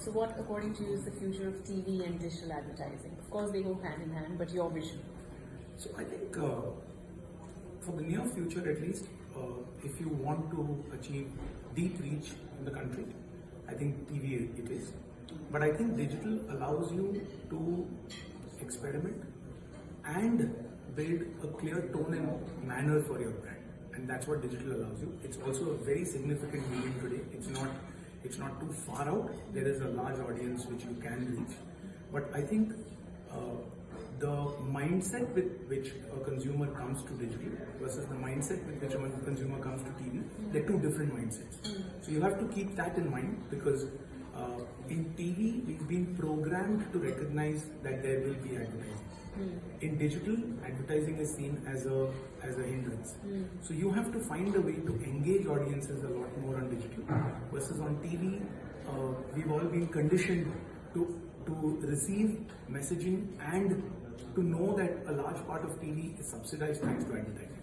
So, what, according to you, is the future of TV and digital advertising? Of course, they go hand in hand, but your vision. So I think uh, for the near future, at least, uh, if you want to achieve deep reach in the country, I think TV it is. But I think digital allows you to experiment and build a clear tone and manner for your brand, and that's what digital allows you. It's also a very significant medium today. It's not it's not too far out. There is a large audience which you can reach, but I think. Uh, the mindset with which a consumer comes to digital versus the mindset with which a consumer comes to TV, they're two different mindsets. So you have to keep that in mind because uh, in TV, we've been programmed to recognize that there will be advertising. In digital, advertising is seen as a as a hindrance. So you have to find a way to engage audiences a lot more on digital versus on TV. Uh, we've all been conditioned to to receive messaging and to know that a large part of TV is subsidized thanks to advertising.